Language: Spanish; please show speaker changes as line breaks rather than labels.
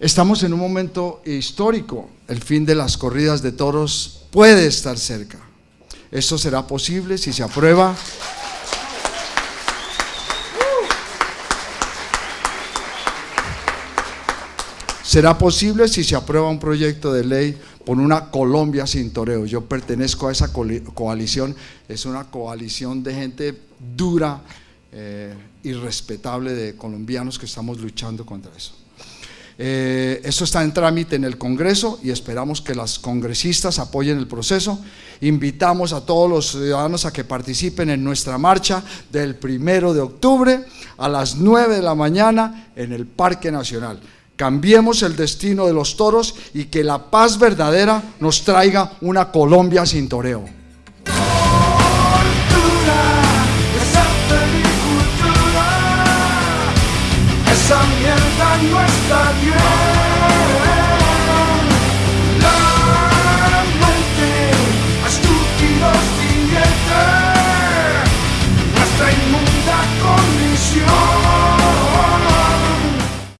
Estamos en un momento histórico. El fin de las corridas de toros puede estar cerca. Esto será posible si se aprueba será posible si se aprueba un proyecto de ley por una Colombia sin toreo. Yo pertenezco a esa coalición, es una coalición de gente dura, eh, irrespetable de colombianos que estamos luchando contra eso. Eh, esto está en trámite en el Congreso y esperamos que las congresistas apoyen el proceso. Invitamos a todos los ciudadanos a que participen en nuestra marcha del primero de octubre a las 9 de la mañana en el Parque Nacional. Cambiemos el destino de los toros y que la paz verdadera nos traiga una Colombia sin toreo.
No está bien.